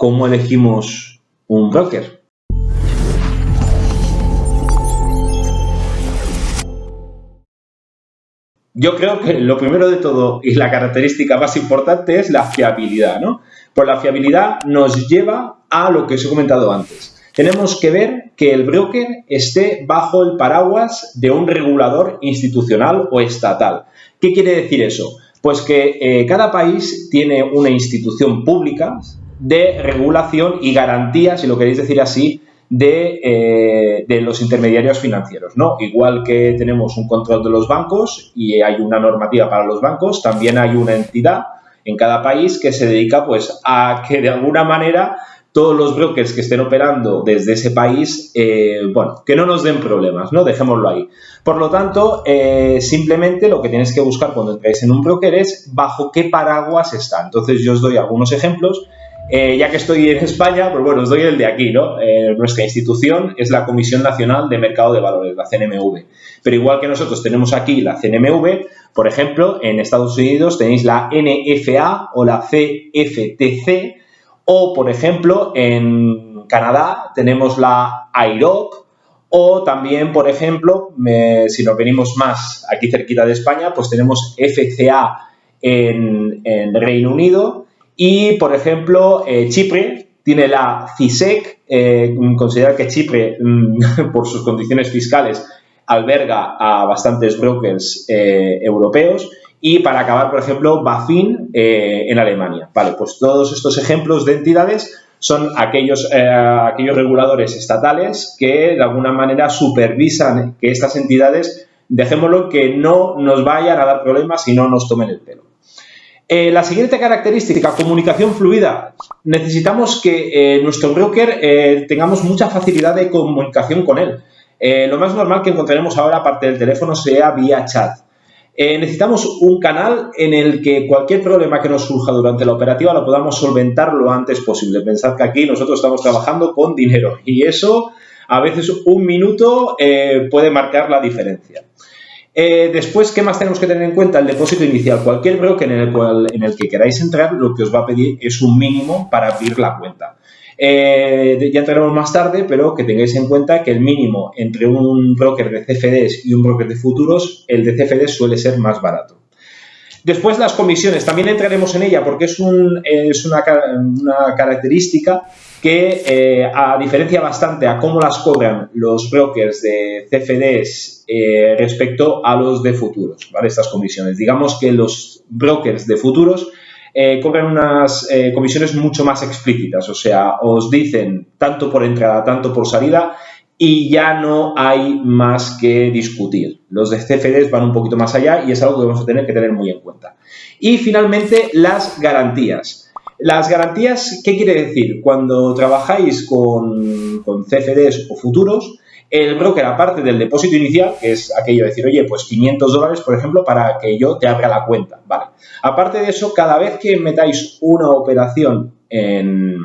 cómo elegimos un broker. Yo creo que lo primero de todo y la característica más importante es la fiabilidad, ¿no? Pues la fiabilidad nos lleva a lo que os he comentado antes. Tenemos que ver que el broker esté bajo el paraguas de un regulador institucional o estatal. ¿Qué quiere decir eso? Pues que eh, cada país tiene una institución pública de regulación y garantía, si lo queréis decir así, de, eh, de, los intermediarios financieros, ¿no? Igual que tenemos un control de los bancos y hay una normativa para los bancos, también hay una entidad en cada país que se dedica, pues, a que de alguna manera todos los brokers que estén operando desde ese país, eh, bueno, que no nos den problemas, ¿no? Dejémoslo ahí. Por lo tanto, eh, simplemente lo que tienes que buscar cuando entráis en un broker es bajo qué paraguas está. Entonces, yo os doy algunos ejemplos. Eh, ya que estoy en España, pues bueno, os doy el de aquí, ¿no? nuestra institución es la Comisión Nacional de Mercado de Valores, la CNMV. Pero igual que nosotros tenemos aquí la CNMV, por ejemplo, en Estados Unidos tenéis la NFA o la CFTC, o, por ejemplo, en Canadá tenemos la IROC, o también, por ejemplo, si nos venimos más aquí cerquita de España, pues tenemos FCA en, Reino Unido y, por ejemplo, eh, Chipre tiene la CISEC, eh, considera que Chipre, mm, por sus condiciones fiscales, alberga a bastantes brokers eh, europeos y para acabar, por ejemplo, Bafin eh, en Alemania. Vale, pues todos estos ejemplos de entidades son aquellos, aquellos reguladores estatales que de alguna manera supervisan que estas entidades, dejémoslo, que no nos vayan a dar problemas y no nos tomen el pelo. Eh, la siguiente característica, comunicación fluida. Necesitamos que nuestro broker tengamos mucha facilidad de comunicación con él. lo más normal que encontraremos ahora, aparte del teléfono, sea vía chat. Eh, necesitamos un canal en el que cualquier problema que nos surja durante la operativa lo podamos solventar lo antes posible. Pensad que aquí nosotros estamos trabajando con dinero y eso a veces un minuto eh, puede marcar la diferencia. Eh, después, ¿qué más tenemos que tener en cuenta? El depósito inicial. Cualquier broker en el, que queráis entrar, lo que os va a pedir es un mínimo para abrir la cuenta. Eh, ya entraremos más tarde, pero que tengáis en cuenta que el mínimo entre un broker de CFDs y un broker de futuros, el de CFDs suele ser más barato. Después las comisiones, también entraremos en ella porque es, una, característica que eh, a diferencia bastante a cómo las cobran los brokers de CFDs eh, respecto a los de futuros, ¿vale? Estas comisiones. Digamos que los brokers de futuros eh, cobran unas comisiones mucho más explícitas, o sea, os dicen tanto por entrada, tanto por salida y ya no hay más que discutir. Los de CFDs van un poquito más allá y es algo que vamos a tener que tener muy en cuenta. Y finalmente, las garantías. Las garantías, ¿qué quiere decir? Cuando trabajáis con, CFDs o futuros, el broker, aparte del depósito inicial, que es aquello de decir, oye, pues 500 dólares, por ejemplo, para que yo te abra la cuenta. Aparte de eso, cada vez que metáis una operación en,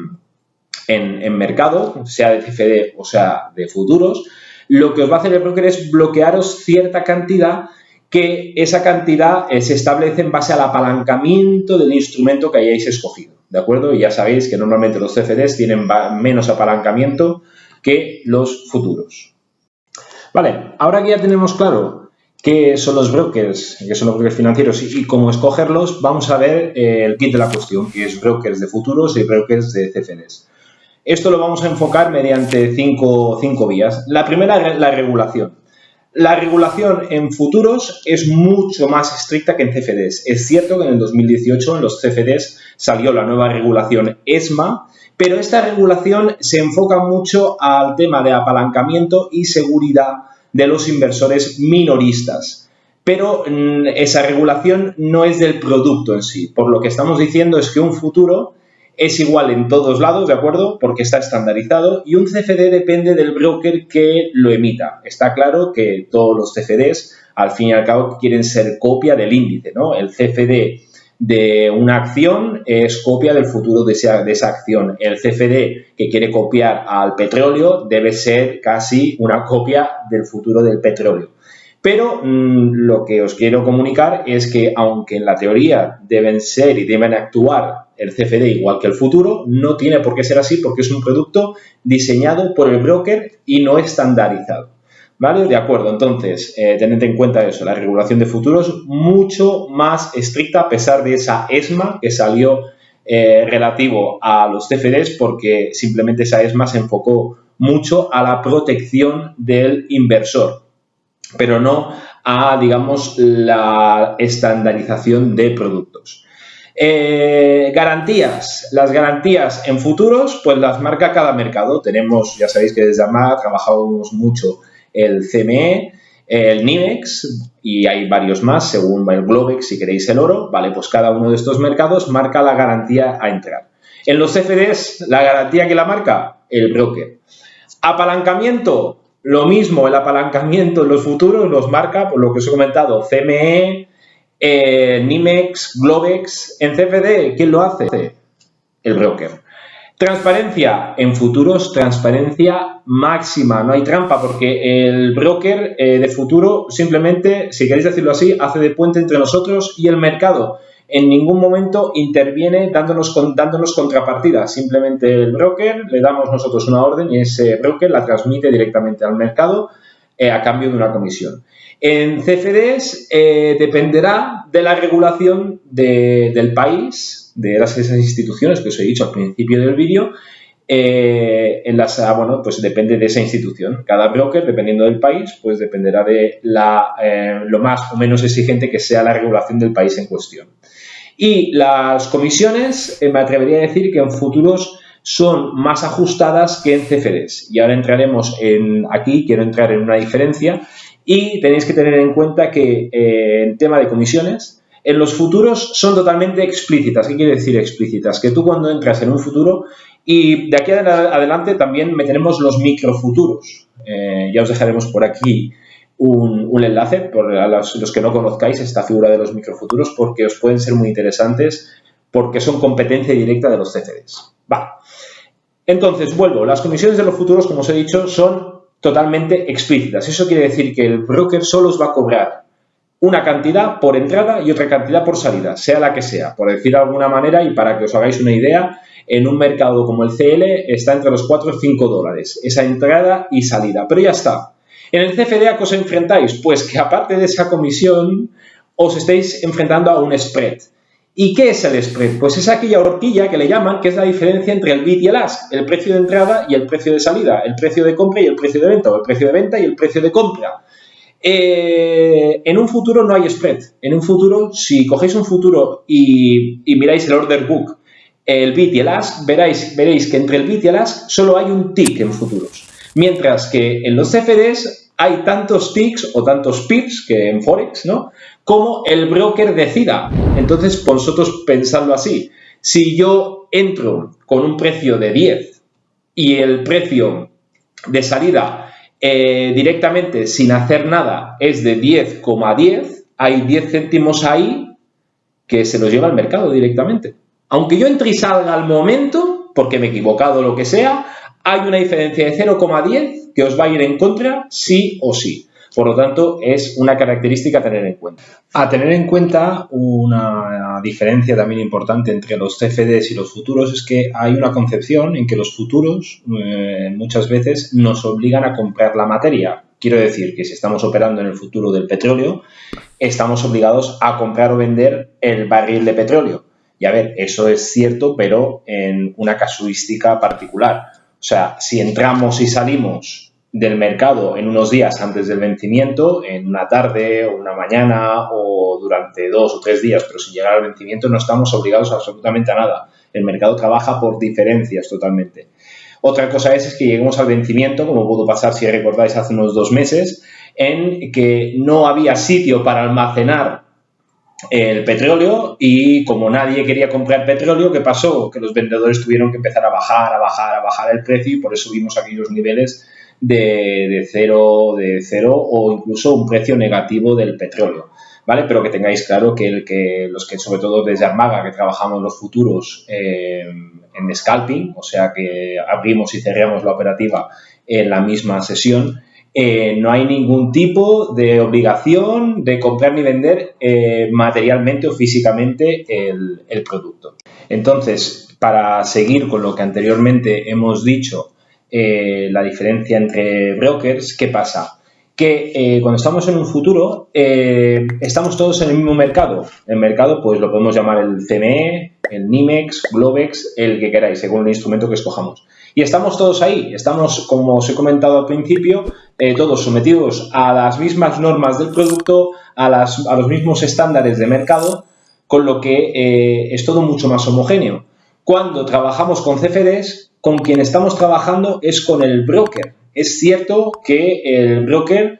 en, mercado, sea de CFD o sea de futuros, lo que os va a hacer el broker es bloquearos cierta cantidad que esa cantidad eh, se establece en base al apalancamiento del instrumento que hayáis escogido, ¿de acuerdo? Y ya sabéis que normalmente los CFDs tienen menos apalancamiento que los futuros. Vale, ahora que ya tenemos claro qué son los brokers, qué son los brokers financieros y, cómo escogerlos, vamos a ver eh, el kit de la cuestión, que es brokers de futuros y brokers de CFDs. Esto lo vamos a enfocar mediante cinco, cinco vías. La primera, la regulación. La regulación en futuros es mucho más estricta que en CFDs. Es cierto que en el 2018 en los CFDs salió la nueva regulación ESMA, pero esta regulación se enfoca mucho al tema de apalancamiento y seguridad de los inversores minoristas. Pero mm, esa regulación no es del producto en sí. Por lo que estamos diciendo es que un futuro es igual en todos lados, ¿de acuerdo? Porque está estandarizado y un CFD depende del broker que lo emita. Está claro que todos los CFDs, al fin y al cabo, quieren ser copia del índice, ¿no? El CFD de una acción es copia del futuro de esa, de esa, acción. El CFD que quiere copiar al petróleo debe ser casi una copia del futuro del petróleo. Pero mm, lo que os quiero comunicar es que aunque en la teoría deben ser y deben actuar el CFD igual que el futuro, no tiene por qué ser así porque es un producto diseñado por el broker y no estandarizado. ¿Vale? De acuerdo, entonces, eh, tened en cuenta eso, la regulación de futuros mucho más estricta a pesar de esa ESMA que salió eh, relativo a los CFDs porque simplemente esa ESMA se enfocó mucho a la protección del inversor, pero no a, digamos, la estandarización de productos. Eh, garantías. Las garantías en futuros, pues las marca cada mercado. Tenemos, ya sabéis que desde AMA trabajamos mucho el CME, el NIMEX y hay varios más, según el Globex, si queréis el oro, ¿vale? Pues cada uno de estos mercados marca la garantía a entrar. En los CFDs, la garantía que la marca, el broker. Apalancamiento, lo mismo, el apalancamiento en los futuros los marca, por lo que os he comentado, CME, eh, NIMEX, Globex. En CFD, ¿quién lo hace? El broker. Transparencia en futuros, transparencia máxima, no hay trampa porque el broker eh, de futuro simplemente, si queréis decirlo así, hace de puente entre nosotros y el mercado. En ningún momento interviene dándonos, dándonos contrapartida, simplemente el broker le damos nosotros una orden y ese broker la transmite directamente al mercado eh, a cambio de una comisión. En CFDs eh, dependerá de la regulación del país, de las, esas instituciones que os he dicho al principio del vídeo, eh, en las, ah, bueno, pues depende de esa institución. Cada broker, dependiendo del país, pues dependerá de la, lo más o menos exigente que sea la regulación del país en cuestión. Y las comisiones, me atrevería a decir que en futuros son más ajustadas que en CFDs. Y ahora entraremos en aquí, quiero entrar en una diferencia y tenéis que tener en cuenta que eh, en tema de comisiones, en los futuros son totalmente explícitas. ¿Qué quiere decir explícitas? Que tú cuando entras en un futuro y de aquí adelante también meteremos los microfuturos. Eh, ya os dejaremos por aquí un, enlace por los, los, que no conozcáis esta figura de los microfuturos porque os pueden ser muy interesantes porque son competencia directa de los CFDs. Vale. Entonces, vuelvo, las comisiones de los futuros, como os he dicho, son totalmente explícitas. Eso quiere decir que el broker solo os va a cobrar una cantidad por entrada y otra cantidad por salida, sea la que sea, por decir de alguna manera y para que os hagáis una idea, en un mercado como el CL está entre los 4 o 5 dólares, esa entrada y salida, pero ya está. En el CFD, ¿a qué os enfrentáis? Pues que aparte de esa comisión, os estáis enfrentando a un spread. ¿Y qué es el spread? Pues es aquella horquilla que le llaman, que es la diferencia entre el bid y el ask, el precio de entrada y el precio de salida, el precio de compra y el precio de venta, o el precio de venta y el precio de compra. Eh, en un futuro no hay spread. En un futuro, si cogéis un futuro y, miráis el order book, el bid y el ask, veréis, veréis que entre el bid y el ask solo hay un tick en futuros. Mientras que en los CFDs hay tantos ticks o tantos pips que en Forex, ¿no? como el broker decida. Entonces, vosotros pensadlo así. Si yo entro con un precio de 10 y el precio de salida eh, directamente sin hacer nada es de 10,10, hay 10 céntimos ahí que se los lleva al mercado directamente. Aunque yo entre y salga al momento, porque me he equivocado lo que sea, hay una diferencia de 0,10 que os va a ir en contra sí o sí. Por lo tanto, es una característica a tener en cuenta. A tener en cuenta una diferencia también importante entre los CFDs y los futuros es que hay una concepción en que los futuros eh, muchas veces nos obligan a comprar la materia. Quiero decir que si estamos operando en el futuro del petróleo, estamos obligados a comprar o vender el barril de petróleo. Y a ver, eso es cierto, pero en una casuística particular. O sea, si entramos y salimos del mercado en unos días antes del vencimiento, en una tarde o una mañana o durante dos o tres días, pero sin llegar al vencimiento no estamos obligados absolutamente a nada. El mercado trabaja por diferencias totalmente. Otra cosa es, que lleguemos al vencimiento, como pudo pasar si recordáis hace unos dos meses, en que no había sitio para almacenar el petróleo y como nadie quería comprar petróleo, ¿qué pasó? Que los vendedores tuvieron que empezar a bajar, a bajar, a bajar el precio y por eso vimos aquellos niveles de, cero, de cero o incluso un precio negativo del petróleo. ¿Vale? Pero que tengáis claro que, los que, sobre todo desde Armaga, que trabajamos los futuros eh, en scalping, o sea que abrimos y cerramos la operativa en la misma sesión, eh, no hay ningún tipo de obligación de comprar ni vender eh, materialmente o físicamente el producto. Entonces, para seguir con lo que anteriormente hemos dicho, la diferencia entre brokers, ¿qué pasa? que eh, cuando estamos en un futuro eh, estamos todos en el mismo mercado. El mercado pues lo podemos llamar el CME, el NIMEX, Globex, el que queráis, según el instrumento que escojamos. Y estamos todos ahí, estamos, como os he comentado al principio, eh, todos sometidos a las mismas normas del producto, a, las, a, los mismos estándares de mercado, con lo que es todo mucho más homogéneo. Cuando trabajamos con CFDs, con quien estamos trabajando es con el broker, es cierto que el broker,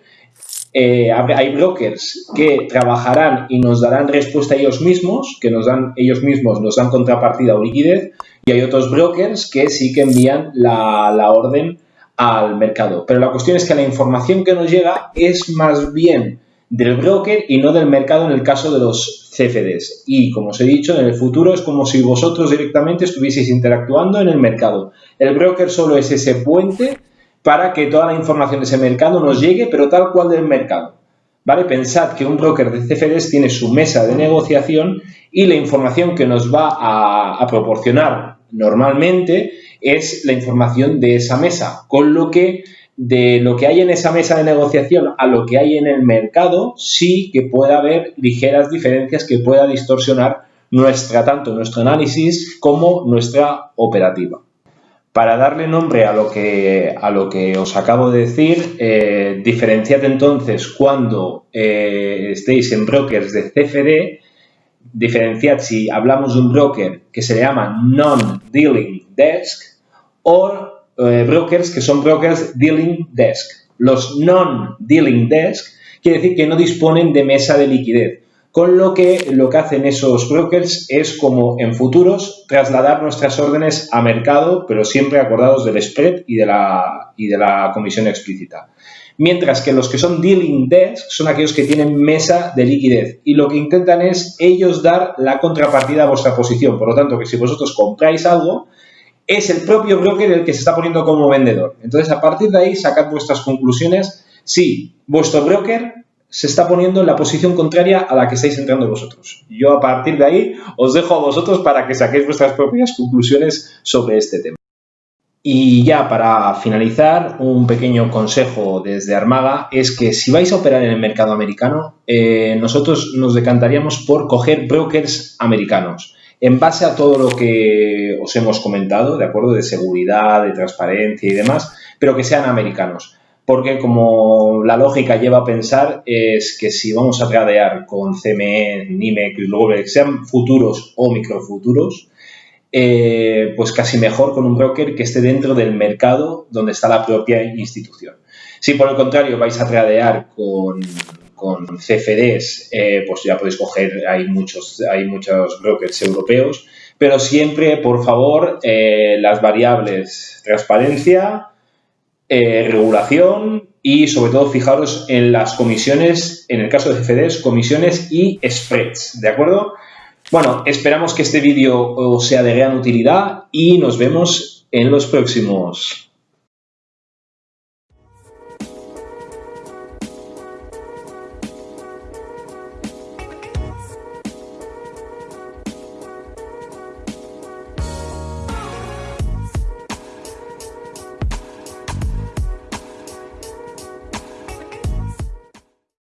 eh, hay brokers que trabajarán y nos darán respuesta ellos mismos, que nos dan, ellos mismos nos dan contrapartida o liquidez, y hay otros brokers que sí que envían la orden al mercado. Pero la cuestión es que la información que nos llega es más bien del broker y no del mercado en el caso de los CFDs. Y como os he dicho, en el futuro es como si vosotros directamente estuvieseis interactuando en el mercado. El broker solo es ese puente para que toda la información de ese mercado nos llegue, pero tal cual del mercado. ¿Vale? Pensad que un broker de CFDs tiene su mesa de negociación y la información que nos va a, proporcionar normalmente es la información de esa mesa, con lo que de lo que hay en esa mesa de negociación a lo que hay en el mercado, sí que puede haber ligeras diferencias que pueda distorsionar nuestra, tanto nuestro análisis como nuestra operativa. Para darle nombre a lo que, a lo que os acabo de decir, eh, diferenciad entonces cuando eh, estéis en brokers de CFD, diferenciad si hablamos de un broker que se llama Non-Dealing Desk o eh, brokers que son brokers Dealing Desk. Los Non-Dealing Desk quiere decir que no disponen de mesa de liquidez con lo que lo que hacen esos brokers es como en futuros trasladar nuestras órdenes a mercado, pero siempre acordados del spread y de la, y de la comisión explícita. Mientras que los que son dealing desk son aquellos que tienen mesa de liquidez y lo que intentan es ellos dar la contrapartida a vuestra posición. Por lo tanto, que si vosotros compráis algo, es el propio broker el que se está poniendo como vendedor. Entonces, a partir de ahí, sacad vuestras conclusiones si vuestro broker se está poniendo en la posición contraria a la que estáis entrando vosotros. Yo a partir de ahí os dejo a vosotros para que saquéis vuestras propias conclusiones sobre este tema. Y ya para finalizar, un pequeño consejo desde Armaga es que si vais a operar en el mercado americano, eh, nosotros nos decantaríamos por coger brokers americanos en base a todo lo que os hemos comentado, de acuerdo, de seguridad, de transparencia y demás, pero que sean americanos porque como la lógica lleva a pensar es que si vamos a tradear con CME, NIMEC y luego sean futuros o microfuturos, eh, pues casi mejor con un broker que esté dentro del mercado donde está la propia institución. Si por el contrario vais a tradear con, con CFDs, eh, pues ya podéis coger, hay muchos, hay muchos brokers europeos, pero siempre, por favor, eh, las variables transparencia, eh, regulación y sobre todo fijaros en las comisiones, en el caso de CFDs, comisiones y spreads, ¿de acuerdo? Bueno, esperamos que este vídeo os sea de gran utilidad y nos vemos en los próximos.